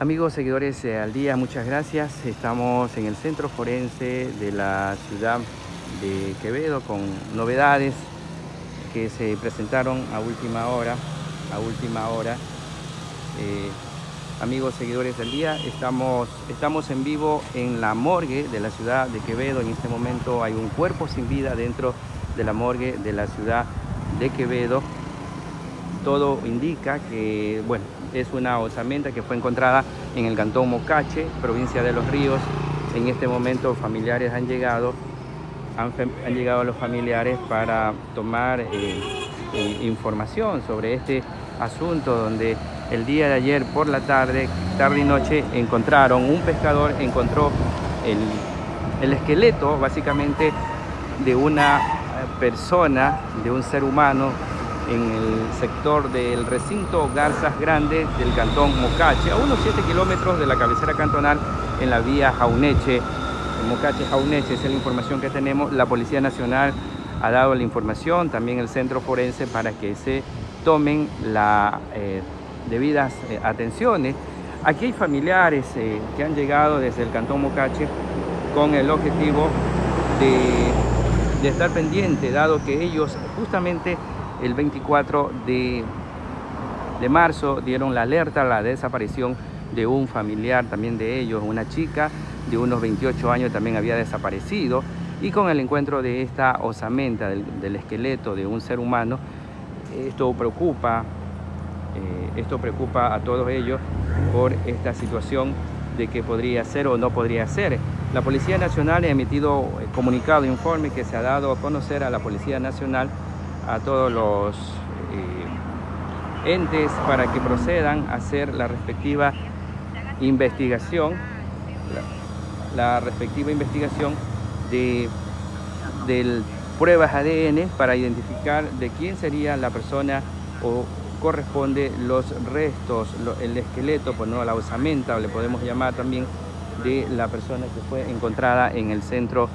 Amigos, seguidores eh, al día, muchas gracias. Estamos en el centro forense de la ciudad de Quevedo con novedades que se presentaron a última hora. A última hora. Eh, amigos, seguidores del día, estamos, estamos en vivo en la morgue de la ciudad de Quevedo. En este momento hay un cuerpo sin vida dentro de la morgue de la ciudad de Quevedo. Todo indica que, bueno, es una osamenta que fue encontrada en el cantón Mocache, provincia de Los Ríos. En este momento familiares han llegado, han, llegado los familiares para tomar eh, información sobre este asunto donde el día de ayer por la tarde, tarde y noche, encontraron, un pescador encontró el, el esqueleto básicamente de una persona, de un ser humano en el sector del recinto Garzas Grande del cantón Mocache, a unos 7 kilómetros de la cabecera cantonal en la vía Jauneche. Mocache Jauneche es la información que tenemos. La Policía Nacional ha dado la información, también el Centro Forense, para que se tomen las eh, debidas eh, atenciones. Aquí hay familiares eh, que han llegado desde el cantón Mocache con el objetivo de, de estar pendiente, dado que ellos justamente el 24 de, de marzo dieron la alerta a la desaparición de un familiar también de ellos, una chica de unos 28 años también había desaparecido y con el encuentro de esta osamenta del, esqueleto de un ser humano, esto preocupa, eh, esto preocupa a todos ellos por esta situación de que podría ser o no podría ser. La Policía Nacional ha emitido comunicado, informe que se ha dado a conocer a la Policía Nacional a todos los eh, entes para que procedan a hacer la respectiva investigación, la, respectiva investigación de, pruebas ADN para identificar de quién sería la persona o corresponde los restos, el esqueleto, pues no la osamenta, le podemos llamar también, de la persona que fue encontrada en el centro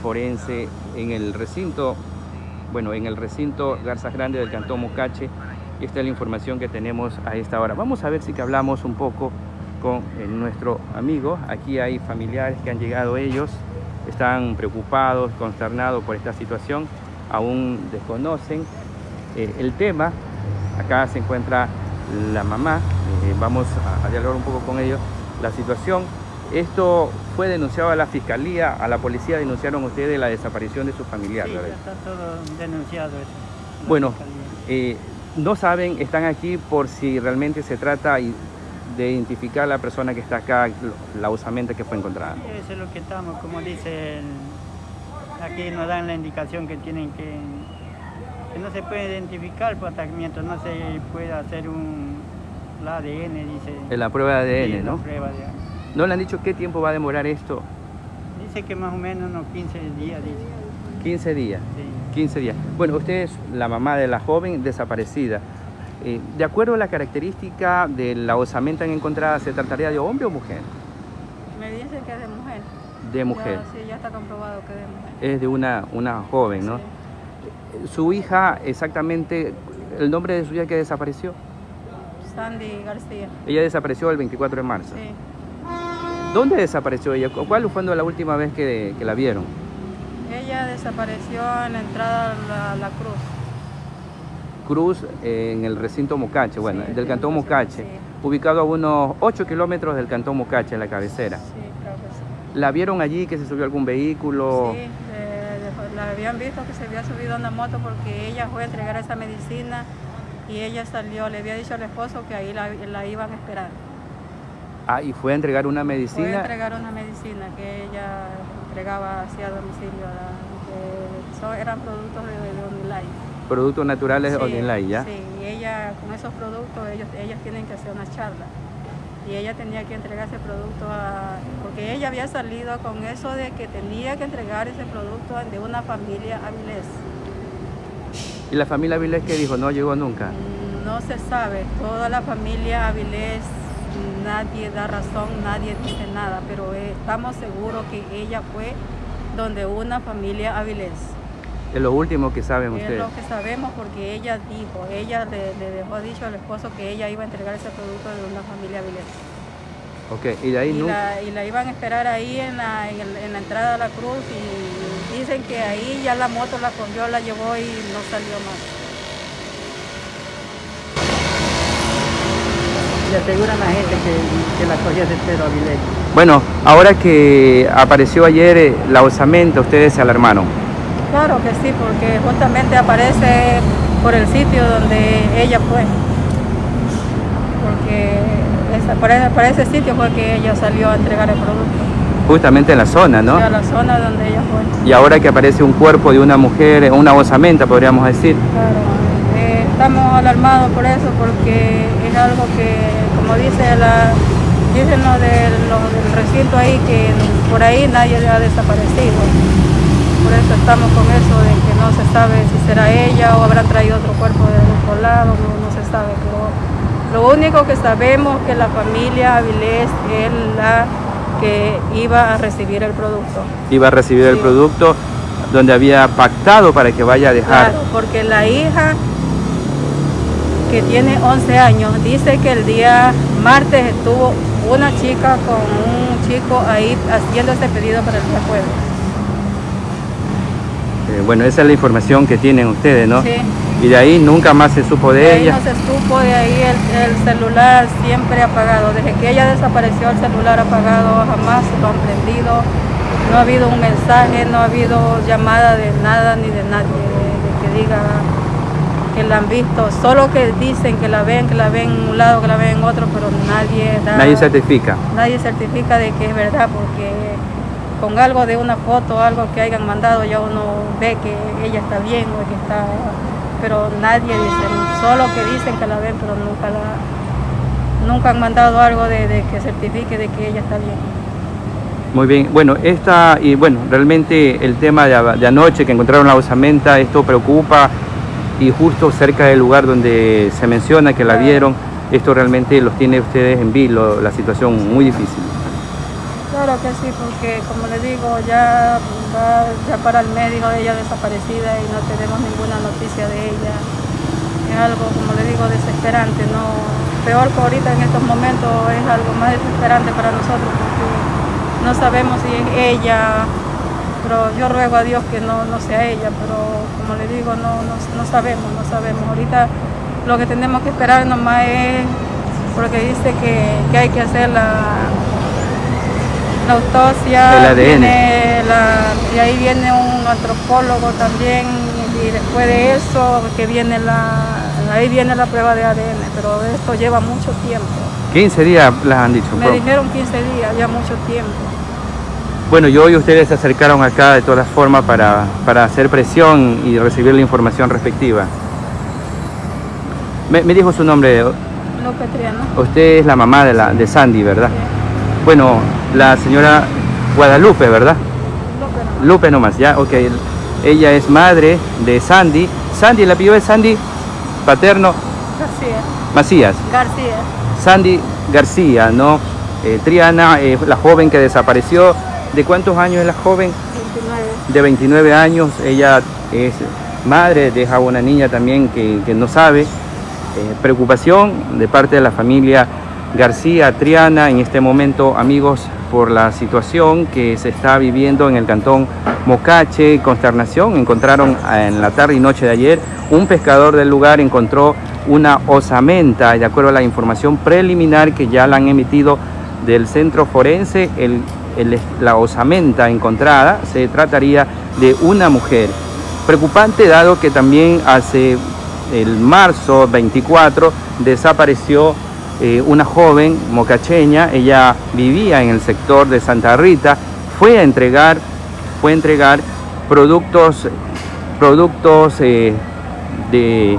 forense, en el recinto bueno, en el recinto Garzas Grande del Cantón Mocache. Y esta es la información que tenemos a esta hora. Vamos a ver si que hablamos un poco con eh, nuestro amigo. Aquí hay familiares que han llegado ellos, están preocupados, consternados por esta situación, aún desconocen eh, el tema. Acá se encuentra la mamá, eh, vamos a, a dialogar un poco con ellos. La situación esto fue denunciado a la fiscalía, a la policía denunciaron ustedes la desaparición de su familiar. Sí, está todo denunciado eso. Bueno, eh, no saben, están aquí por si realmente se trata de identificar a la persona que está acá, la usamenta que fue encontrada. Eso es lo que estamos, como dicen, aquí nos dan la indicación que tienen que, que no se puede identificar por mientras no se puede hacer un la ADN, dice. la prueba de ADN, ¿no? La prueba de ADN. ¿No le han dicho qué tiempo va a demorar esto? Dice que más o menos unos 15 días, dice. 15 días. Sí. 15 días. Bueno, usted es la mamá de la joven desaparecida. Eh, de acuerdo a la característica de la osamenta encontrada, ¿se trataría de hombre o mujer? Me dicen que es de mujer. De mujer. sí, ya está comprobado que es de mujer. Es de una, una joven, ¿no? Su hija, exactamente, ¿el nombre de su hija que desapareció? Sandy García. Ella desapareció el 24 de marzo. Sí. ¿Dónde desapareció ella? ¿Cuál fue la última vez que, la vieron? Ella desapareció en la entrada a la, Cruz. Cruz eh, en el recinto Mocache, bueno, del cantón Mocache, ubicado a unos 8 kilómetros del cantón Mocache, en la cabecera. Sí, creo que sí. ¿La vieron allí que se subió algún vehículo? Sí, la habían visto que se había subido a una moto porque ella fue a entregar esa medicina y ella salió, le había dicho al esposo que ahí la, la iban a esperar. Ah, y fue a entregar una medicina. Fue a entregar una medicina que ella entregaba hacia domicilio. Que eran productos de, de Productos naturales de sí, ¿ya? Sí, y ella, con esos productos, ellos, ellas tienen que hacer una charla. Y ella tenía que entregar ese producto a... Porque ella había salido con eso de que tenía que entregar ese producto de una familia Avilés. ¿Y la familia Avilés qué dijo? ¿No llegó nunca? No se sabe. Toda la familia Avilés nadie da razón, nadie dice nada, pero eh, estamos seguros que ella fue donde una familia Avilés. Es lo último que saben ustedes. Es lo que sabemos porque ella dijo, ella le, dejó dicho al esposo que ella iba a entregar ese producto de una familia Avilés. Ok, y de ahí y nunca... la, y la iban a esperar ahí en la, en la entrada a la cruz y dicen que ahí ya la moto la cogió, la llevó y no salió más. Le aseguran a la gente que, que la cogía de Pedro Avilés. Bueno, ahora que apareció ayer eh, la osamenta, ustedes se alarmaron. Claro que sí, porque justamente aparece por el sitio donde ella fue. Porque esa- por, ese, sitio fue que ella salió a entregar el producto. Justamente en la zona, ¿no? A la zona donde ella fue. Y ahora que aparece un cuerpo de una mujer, eh, una osamenta, podríamos decir. Claro, eh, estamos alarmados por eso porque algo que, como dice la, dicen los del, recinto ahí, que por ahí nadie ha desaparecido. Por eso estamos con eso de que no se sabe si será ella o habrán traído otro cuerpo de otro lado, no, no se sabe. Pero lo único que sabemos es que la familia Avilés es la que iba a recibir el producto. Iba a recibir el producto donde había pactado para que vaya a dejar. Claro, porque la hija que tiene 11 años dice que el día martes estuvo una chica con un chico ahí haciendo este pedido para el día jueves. Eh, bueno, esa es la información que tienen ustedes, ¿no? Sí. Y de ahí nunca más se supo de, De ahí ella. no se supo, de ahí el, el celular siempre apagado. Desde que ella desapareció el celular apagado, jamás lo han prendido. No ha habido un mensaje, no ha habido llamada de nada ni de nadie, de, de que diga que la han visto. Solo que dicen que la ven, que la ven en un lado, que la ven en otro, pero nadie da, Nadie certifica. nadie certifica de que es verdad, porque con algo de una foto, algo que hayan mandado, ya uno ve que ella está bien o que está pero nadie dice, solo que dicen que la ven, pero nunca la, nunca han mandado algo de, de que certifique de que ella está bien. Muy bien, bueno, esta, y bueno, realmente el tema de, de anoche que encontraron la osamenta, esto preocupa y justo cerca del lugar donde se menciona que la vieron, esto realmente los tiene ustedes en vilo, la situación muy difícil. Claro que sí, porque como le digo, ya va ya para el médico ella desaparecida y no tenemos ninguna noticia de ella. Es algo, como le digo, desesperante, no peor que ahorita en estos momentos es algo más desesperante para nosotros porque no sabemos si es ella, pero yo ruego a Dios que no, no sea ella, pero como le digo, no, no, no sabemos, no sabemos. Ahorita lo que tenemos que esperar nomás es, porque dice que, que hay que hacer la, la autopsia, El ADN. viene la- y ahí viene un antropólogo también, y después de eso que viene la, ahí viene la prueba de ADN, pero esto lleva mucho tiempo. 15 días las han dicho. Me dijeron 15 días, ya mucho tiempo. Bueno, y hoy ustedes se acercaron acá de todas formas para, para hacer presión y recibir la información respectiva. Me, me dijo su nombre, López Triano. usted es la mamá de, la, de Sandy, ¿verdad? Bueno, la señora Guadalupe, ¿verdad? López no. Lupe nomás, ya, ok. Ella es madre de Sandy. Sandy, el apellido es Sandy Paterno García. Macías. García. Sandy García, ¿no? Eh, Triana, eh, la joven que desapareció. ¿De cuántos años es la joven? 29. De 29 años. Ella es madre, deja una niña también que, que no sabe. Eh, preocupación de parte de la familia García Triana en este momento, amigos, por la situación que se está viviendo en el cantón Mocache, consternación. Encontraron eh, en la tarde y noche de ayer un pescador del lugar encontró una osamenta, de acuerdo a la información preliminar que ya la han emitido del centro forense, el- la osamenta encontrada se trataría de una mujer. Preocupante dado que también hace el marzo 24 desapareció eh, una joven mocacheña, ella vivía en el sector de Santa Rita, fue a entregar, fue a entregar productos, productos eh, de,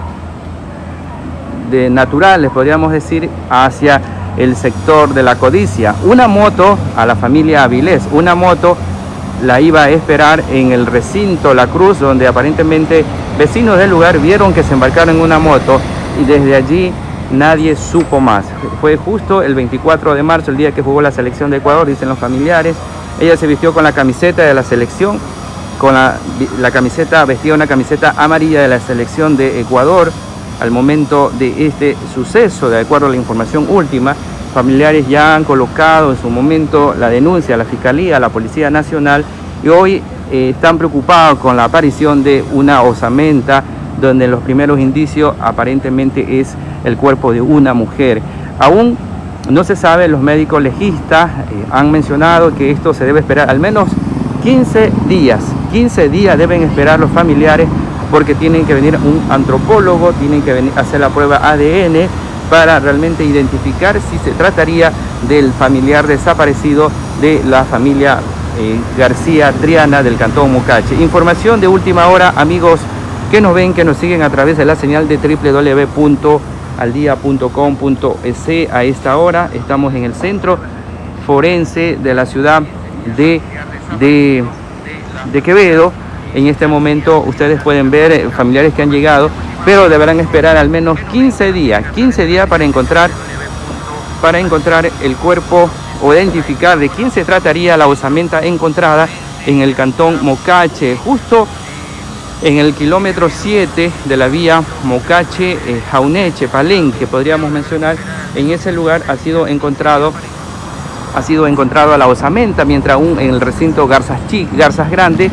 de naturales, podríamos decir, hacia el sector de la codicia. Una moto a la familia Avilés, una moto la iba a esperar en el recinto La Cruz, donde aparentemente vecinos del lugar vieron que se embarcaron en una moto y desde allí nadie supo más. Fue justo el 24 de marzo, el día que jugó la selección de Ecuador, dicen los familiares. Ella se vistió con la camiseta de la selección, con la, la camiseta, vestía una camiseta amarilla de la selección de Ecuador al momento de este suceso, de acuerdo a la información última, familiares ya han colocado en su momento la denuncia a la Fiscalía, a la Policía Nacional y hoy eh, están preocupados con la aparición de una osamenta donde los primeros indicios aparentemente es el cuerpo de una mujer. Aún no se sabe, los médicos legistas eh, han mencionado que esto se debe esperar al menos 15 días. 15 días deben esperar los familiares porque tienen que venir un antropólogo, tienen que venir hacer la prueba ADN para realmente identificar si se trataría del familiar desaparecido de la familia eh, García Triana del Cantón Mucache. Información de última hora, amigos que nos ven, que nos siguen a través de la señal de www.aldia.com.es. A esta hora estamos en el centro forense de la ciudad de, de Quevedo. En este momento ustedes pueden ver eh, familiares que han llegado, pero deberán esperar al menos 15 días, 15 días para encontrar, para encontrar el cuerpo o identificar de quién se trataría la osamenta encontrada en el cantón Mocache, justo en el kilómetro 7 de la vía Mocache-Jauneche, eh, Palenque, podríamos mencionar, en ese lugar ha sido encontrado ha sido encontrado a la osamenta, mientras aún en el recinto Garzas, Chic, Garzas Grande,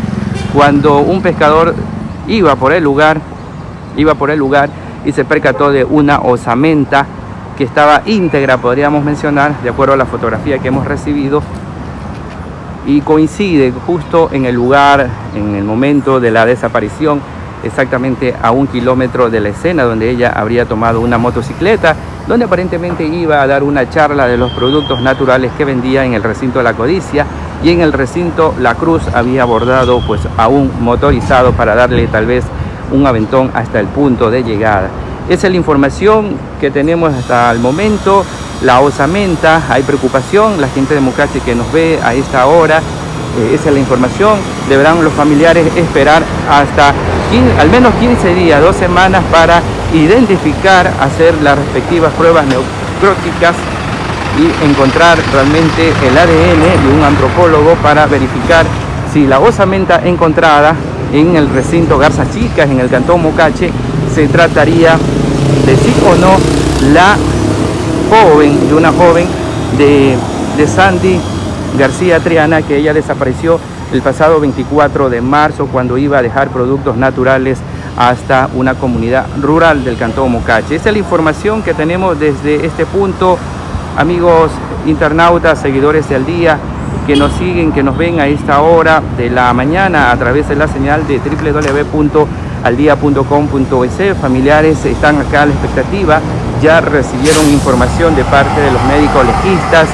cuando un pescador iba por el lugar, iba por el lugar y se percató de una osamenta que estaba íntegra, podríamos mencionar, de acuerdo a la fotografía que hemos recibido, y coincide justo en el lugar, en el momento de la desaparición, exactamente a un kilómetro de la escena donde ella habría tomado una motocicleta, donde aparentemente iba a dar una charla de los productos naturales que vendía en el recinto de la codicia y en el recinto La Cruz había abordado pues a un motorizado para darle tal vez un aventón hasta el punto de llegada. Esa es la información que tenemos hasta el momento la osamenta, hay preocupación, la gente de que nos ve a esta hora, eh, esa es la información, deberán los familiares esperar hasta al menos 15 días, dos semanas para identificar, hacer las respectivas pruebas neocróticas y encontrar realmente el ADN de un antropólogo para verificar si la osamenta encontrada en el recinto Garza Chicas, en el cantón Mocache, se trataría de sí o no la joven, de una joven de, de Sandy García Triana, que ella desapareció el pasado 24 de marzo cuando iba a dejar productos naturales hasta una comunidad rural del Cantón Mocache. Esta es la información que tenemos desde este punto, amigos internautas, seguidores de Al Día, que nos siguen, que nos ven a esta hora de la mañana a través de la señal de www.aldia.com.es. Familiares están acá a la expectativa ya recibieron información de parte de los médicos legistas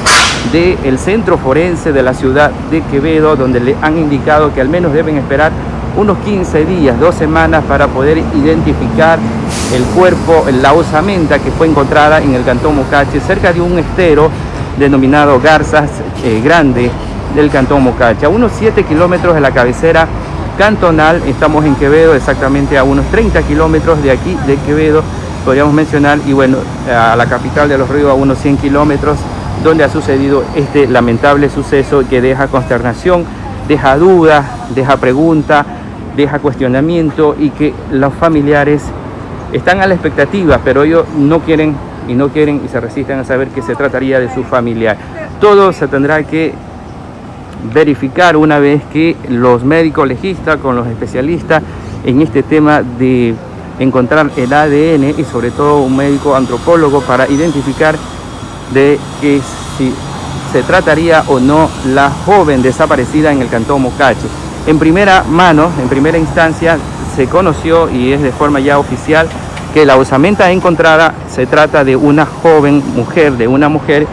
del centro forense de la ciudad de Quevedo, donde le han indicado que al menos deben esperar unos 15 días, dos semanas para poder identificar el cuerpo, la osamenta que fue encontrada en el cantón Mocache, cerca de un estero denominado Garzas eh, Grande del cantón Mocache, a unos 7 kilómetros de la cabecera cantonal, estamos en Quevedo, exactamente a unos 30 kilómetros de aquí de Quevedo, podríamos mencionar, y bueno, a la capital de Los Ríos a unos 100 kilómetros, donde ha sucedido este lamentable suceso que deja consternación, deja duda, deja pregunta, deja cuestionamiento y que los familiares están a la expectativa, pero ellos no quieren y no quieren y se resisten a saber que se trataría de su familiar. Todo se tendrá que verificar una vez que los médicos legistas con los especialistas en este tema de encontrar el ADN y sobre todo un médico antropólogo para identificar de que si se trataría o no la joven desaparecida en el cantón Mocache. En primera mano, en primera instancia, se conoció y es de forma ya oficial que la osamenta encontrada se trata de una joven mujer, de una mujer,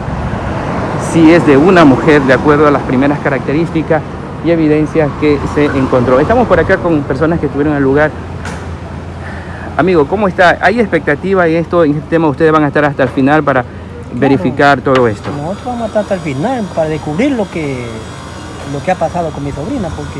si es de una mujer, de acuerdo a las primeras características y evidencias que se encontró. Estamos por acá con personas que estuvieron en el lugar Amigo, ¿cómo está? ¿Hay expectativa en esto, en este tema? ¿Ustedes van a estar hasta el final para verificar todo esto? Nosotros vamos a estar hasta el final para descubrir lo que, lo que ha pasado con mi sobrina, porque...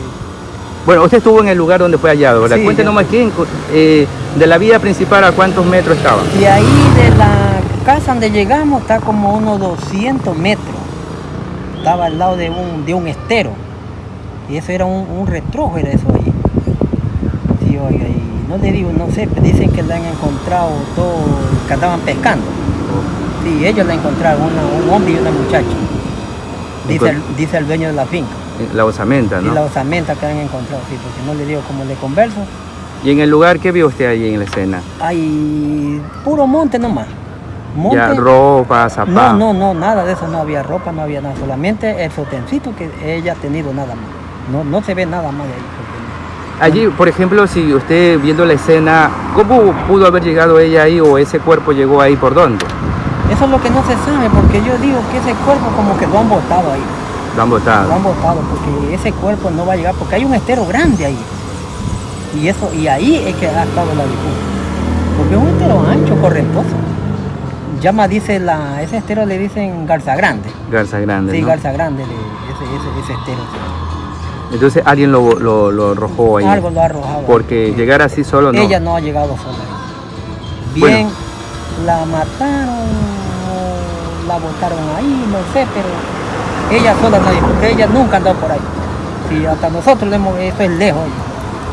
Bueno, usted estuvo en el lugar donde fue hallado, ¿verdad? Sí, Cuéntenos más quién, eh, de la vía principal a cuántos metros estaba. Y ahí de la casa donde llegamos está como unos 200 metros. Estaba al lado de un, de un estero. Y eso era un, un retrojo, era eso ahí. Sí, oiga, y no le digo, no sé, dicen que la han encontrado todo, que andaban pescando. Sí, ellos la encontraron, una- un hombre y una muchacha. Dice el, dice el dueño de la finca. La osamenta, Y ¿no? la osamenta que han encontrado, sí, porque no le digo como le converso. Y en el lugar, ¿qué vio usted ahí en la escena? Hay puro monte nomás. Monte. Ya ropa, no, zapatos. no, no, nada de eso, no había ropa, no había nada, solamente el sotencito que ella ha tenido nada más. No, no se ve nada más de ahí. Allí, por ejemplo, si usted viendo la escena, ¿cómo pudo haber llegado ella ahí o ese cuerpo llegó ahí por dónde? Eso es lo que no se sabe, porque yo digo que ese cuerpo como que lo han botado ahí. Lo han Lo botado. han botado porque ese cuerpo no va a llegar, porque hay un estero grande ahí. Y eso, y ahí es que ha estado la disputa. Porque es un estero ancho, correntoso. Llama, dice la, ese estero le dicen Garza Grande. Garza Grande, Sí, ¿no? Garza Grande, le- ese, ese, ese estero. Entonces alguien lo, lo, lo arrojó ahí. Algo lo ha arrojado. Porque llegar así solo no. Ella no ha llegado sola. Bien, la mataron, la botaron ahí, no sé, pero ella sola nadie, porque ella nunca andado por ahí. Sí, hasta nosotros le hemos, eso es lejos.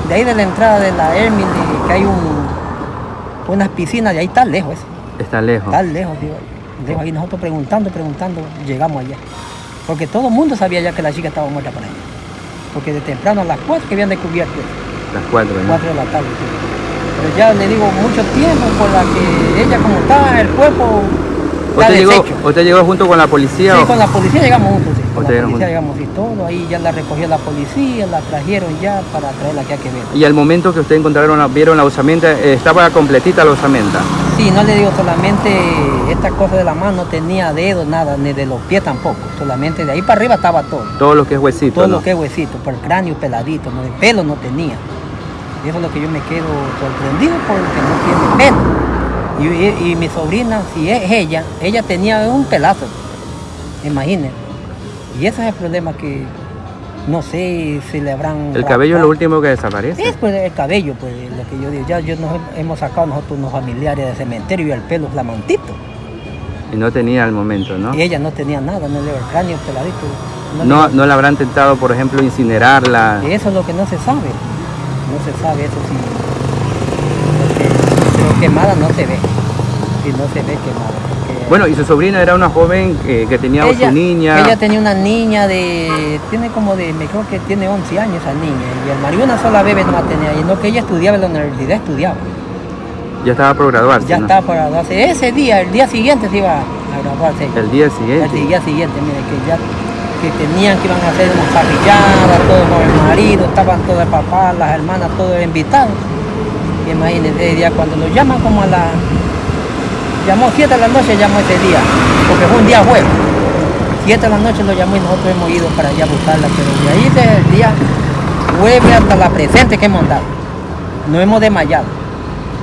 De ahí de la entrada de la Hermine, que hay un, unas piscinas, de ahí está lejos eso. Está lejos. Está lejos, digo. Lejos. Y nosotros preguntando, preguntando, llegamos allá. Porque todo el mundo sabía ya que la chica estaba muerta por ahí. Porque de temprano a las 4 que habían descubierto, Las cuatro, ¿no? 4 de la tarde. sí. Pero ya le digo mucho tiempo por la que ella como está, el cuerpo ¿Usted llegó. ¿Usted llegó junto con la policía? Sí, o- con la policía llegamos juntos, sí. Con la policía llegamos y todo. Ahí ya la recogió la policía, la trajeron ya para traerla aquí a Quevedo. Y al momento que usted encontraron, vieron la osamenta, eh, estaba completita la osamenta. Sí, no le digo solamente esta cosa de la mano, no tenía dedos, nada, ni de los pies tampoco. Solamente de ahí para arriba estaba todo. Todo lo que es huesito, todo ¿no? lo que es huesito, por el cráneo peladito, no, el pelo no tenía. Y eso es lo que yo me quedo sorprendido porque no tiene pelo. Y, mi sobrina, si es ella, ella tenía un pelazo, imagínense. Y ese es el problema que no sé si le habrán... El cabello es lo último que desaparece. Es pues el cabello, pues lo que yo digo. Ya yo nos hemos sacado nosotros unos familiares del cementerio y el pelo flamantito. Y no tenía al momento, ¿no? Y ella no tenía nada, no le el cráneo peladito. no le- No, no la habrán tentado, por ejemplo, incinerarla. Eso es lo que no se sabe. No se sabe eso sí. Quemada no se ve. Si no se ve quemada. porque Bueno, y su sobrina era una joven eh, que tenía ella, su niña. Ella tenía una niña de. Tiene como de. Me creo que tiene 11 años esa niña. Y el marido una sola bebé no la tenía. Y no que ella estudiaba en la universidad, estudiaba. Ya estaba por graduarse. Ya ¿no? estaba para graduarse. Ese día, el día siguiente se iba a graduarse. El día El siguiente. día siguiente, mire, que ya que tenían que iban a hacer una parrillada, todos con el marido, estaban todos el papá, las hermanas, todos invitados. Y imagínense, ese día cuando lo llaman como a la... Llamó 7 de la noche, llamó ese día, porque fue un día jueves. 7 de la noche lo llamó y nosotros hemos ido para allá a buscarla, pero de ahí desde el día jueves hasta la presente que hemos andado. No hemos desmayado.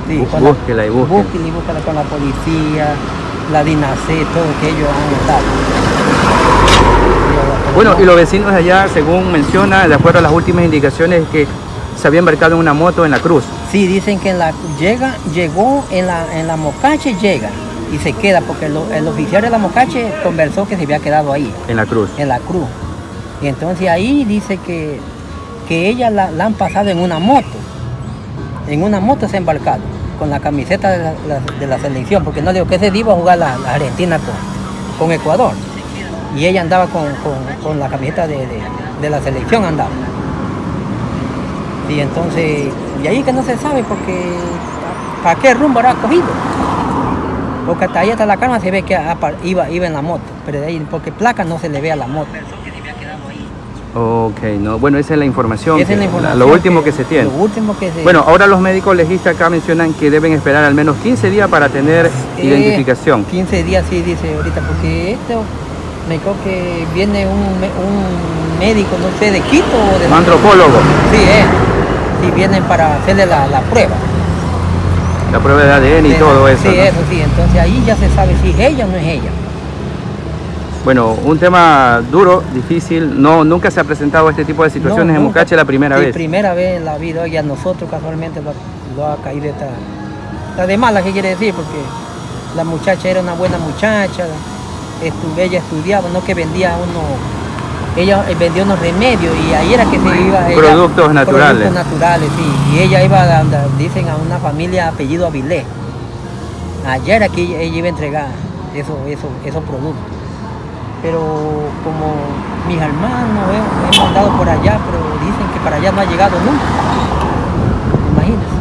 Sí, Bú- con la- búsquela y búsquela. búsquela y búsquela con la policía, la DINASE, todo que ellos han estado. Bueno, y los vecinos allá, según menciona, de acuerdo a las últimas indicaciones, que se había embarcado en una moto en la cruz. Sí, dicen que en la, llega, llegó en la, en la Mocache, llega y se queda, porque lo- el oficial de la Mocache conversó que se había quedado ahí, En la cruz. en la cruz. Y entonces ahí dice que, que ella la, la han pasado en una moto. En una moto se ha embarcado, con la camiseta de la, la- de la selección, porque no digo que ese día iba a jugar la, la Argentina con, con Ecuador. Y ella andaba con, con- con la camiseta de, de- de la selección, andaba. Y entonces, y ahí que no se sabe porque para qué rumbo habrá cogido. Porque hasta ahí hasta la cama se ve que iba, iba en la moto, pero de ahí, porque placa no se le ve a la moto. Ok, no. Bueno, esa es la información. Esa es la información Lo último que, se tiene. Lo último que se Bueno, ahora los médicos legistas acá mencionan que deben esperar al menos 15 días para tener Eh, identificación. 15 días sí dice ahorita, porque esto me creo que viene un, médico, no sé, de Quito o de Un antropólogo. Sí, eh. Sí, vienen para hacerle la, la prueba. La prueba de ADN y De- todo eso. Sí, ¿no? eso sí, entonces ahí ya se sabe si es ella o no es ella. Bueno, un tema duro, difícil. No, nunca se ha presentado este tipo de situaciones No, en nunca. Mocache la primera vez. primera vez en la vida y a nosotros casualmente lo, lo ha caído esta... La de mala, ¿qué quiere decir? Porque la muchacha era una buena muchacha, estu- ella estudiaba, no que vendía uno... Ella eh, vendía unos remedios y ahí era que se iba... ella- Productos naturales. Productos naturales, sí. Y ella iba, a, dicen, a una familia apellido Avilés. Ayer aquí ella iba a entregar esos, esos, esos productos. Pero como mis hermanos hemos, hemos andado por allá, pero dicen que para allá no ha llegado nunca. Imagínense.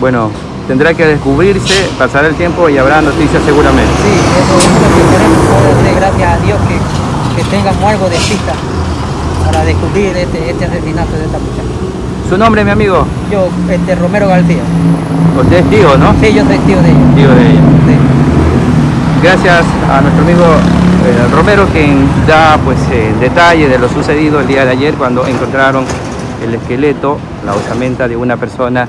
Bueno, tendrá que descubrirse, pasar el tiempo y habrá noticias seguramente. Sí, eso es lo que queremos poder gracias a Dios que, que tengamos algo de pista para descubrir este, este asesinato de esta muchacha. ¿Su nombre, mi amigo? Yo, este Romero García. Usted es tío, ¿no? Sí, yo soy tío de ella. Tío de ella. Sí. Gracias a nuestro amigo eh, Romero quien da pues eh, detalle de lo sucedido el día de ayer cuando encontraron el esqueleto, la osamenta de una persona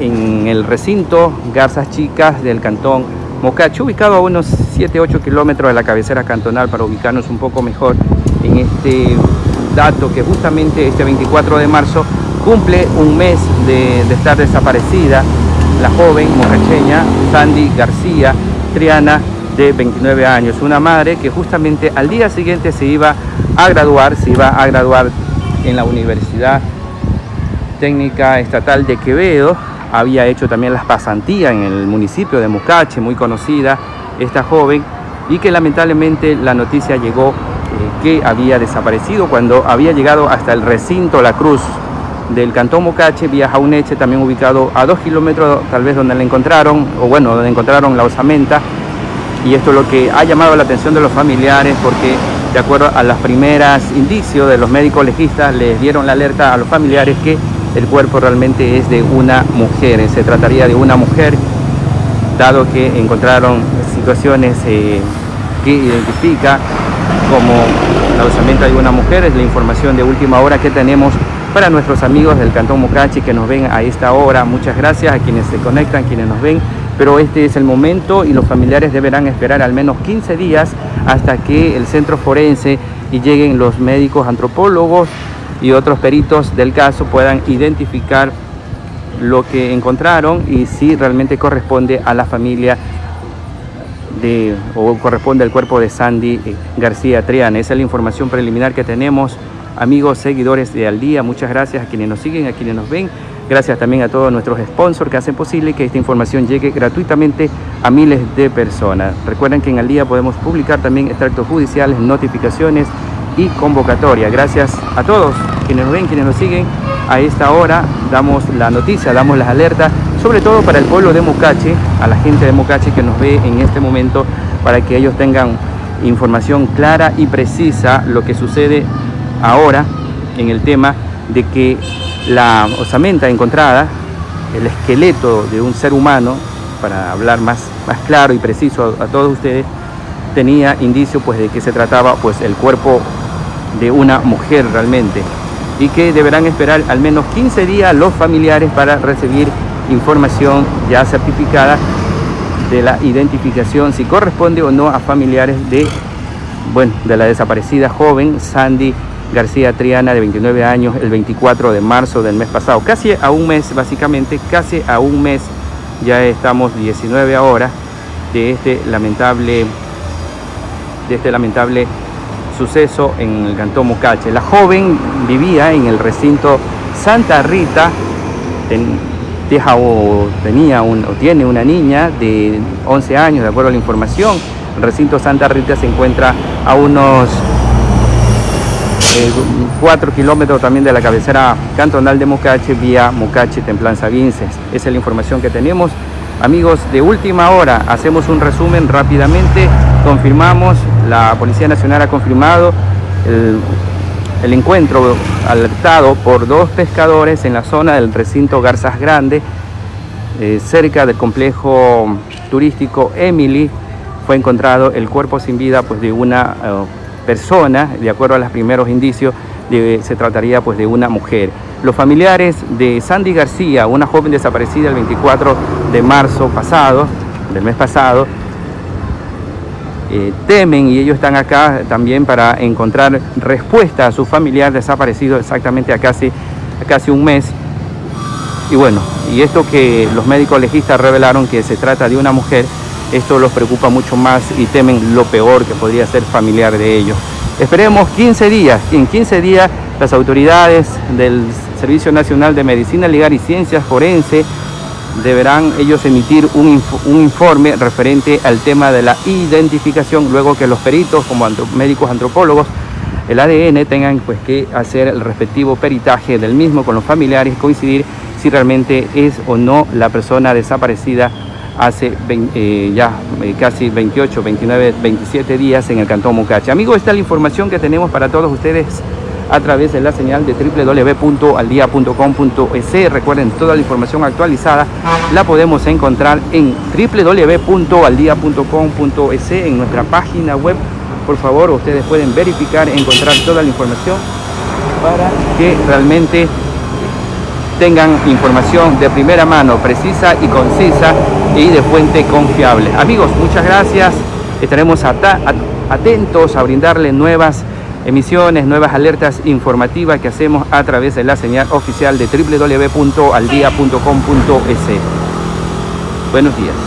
en el recinto Garzas Chicas del cantón Mocacho, ubicado a unos 7-8 kilómetros de la cabecera cantonal para ubicarnos un poco mejor en este dato que justamente este 24 de marzo cumple un mes de, de estar desaparecida la joven mocacheña Sandy García Triana de 29 años, una madre que justamente al día siguiente se iba a graduar, se iba a graduar en la Universidad Técnica Estatal de Quevedo, había hecho también las pasantías en el municipio de Mucache, muy conocida esta joven, y que lamentablemente la noticia llegó eh, que había desaparecido cuando había llegado hasta el recinto La Cruz del Cantón Mocache, vía Jauneche, también ubicado a dos kilómetros tal vez donde la encontraron, o bueno, donde encontraron la osamenta, y esto es lo que ha llamado la atención de los familiares porque de acuerdo a los primeros indicios de los médicos legistas les dieron la alerta a los familiares que el cuerpo realmente es de una mujer, se trataría de una mujer dado que encontraron situaciones eh, que identifica como la osamenta de una mujer, es la información de última hora que tenemos para nuestros amigos del Cantón Mocachi que nos ven a esta hora. Muchas gracias a quienes se conectan, quienes nos ven pero este es el momento y los familiares deberán esperar al menos 15 días hasta que el centro forense y lleguen los médicos antropólogos y otros peritos del caso puedan identificar lo que encontraron y si realmente corresponde a la familia de, o corresponde al cuerpo de Sandy eh, García Triana. Esa es la información preliminar que tenemos, amigos, seguidores de Al Día. Muchas gracias a quienes nos siguen, a quienes nos ven. Gracias también a todos nuestros sponsors que hacen posible que esta información llegue gratuitamente a miles de personas. Recuerden que en Al Día podemos publicar también extractos judiciales, notificaciones y convocatoria. Gracias a todos quienes nos ven, quienes nos siguen. A esta hora damos la noticia, damos las alertas, sobre todo para el pueblo de Mocache, a la gente de Mocache que nos ve en este momento, para que ellos tengan información clara y precisa lo que sucede ahora en el tema de que la osamenta encontrada, el esqueleto de un ser humano, para hablar más, más claro y preciso a, a todos ustedes, tenía indicio pues de que se trataba pues el cuerpo de una mujer realmente y que deberán esperar al menos 15 días los familiares para recibir información ya certificada de la identificación si corresponde o no a familiares de bueno de la desaparecida joven Sandy García Triana de 29 años el 24 de marzo del mes pasado. Casi a un mes básicamente casi a un mes ya estamos 19 ahora de este lamentable de este lamentable suceso en el cantón Mocache. La joven vivía en el recinto Santa Rita, deja, o tenía un, o tiene una niña de 11 años, de acuerdo a la información. El recinto Santa Rita se encuentra a unos eh, 4 kilómetros también de la cabecera cantonal de Mocache, vía Mocache, Templanza Vinces. Esa es la información que tenemos. Amigos, de última hora hacemos un resumen rápidamente, confirmamos, la Policía Nacional ha confirmado el, encuentro alertado por dos pescadores en la zona del recinto Garzas Grande, eh, cerca del complejo turístico Emily, fue encontrado el cuerpo sin vida pues, de una uh, persona, de acuerdo a los primeros indicios, se trataría pues, de una mujer. Los familiares de Sandy García, una joven desaparecida el 24 de marzo pasado, del mes pasado, eh, temen y ellos están acá también para encontrar respuesta a su familiar desaparecido exactamente a casi, casi un mes. Y bueno, y esto que los médicos legistas revelaron que se trata de una mujer, esto los preocupa mucho más y temen lo peor que podría ser familiar de ellos. Esperemos 15 días, en 15 días las autoridades del Servicio Nacional de Medicina Legal y Ciencias Forense deberán ellos emitir un, un, informe referente al tema de la identificación, luego que los peritos, como médicos antropólogos, el ADN tengan pues que hacer el respectivo peritaje del mismo con los familiares, coincidir si realmente es o no la persona desaparecida hace eh, ya eh, casi 28, 29, 27 días en el Cantón Mocache. Amigos, esta es la información que tenemos para todos ustedes a través de la señal de www.aldia.com.es. Recuerden, toda la información actualizada la podemos encontrar en www.aldia.com.es en nuestra página web. Por favor, ustedes pueden verificar, encontrar toda la información para que realmente tengan información de primera mano, precisa y concisa y de fuente confiable. Amigos, muchas gracias. Estaremos atentos a brindarle nuevas emisiones, nuevas alertas informativas que hacemos a través de la señal oficial de www.aldia.com.es. Buenos días.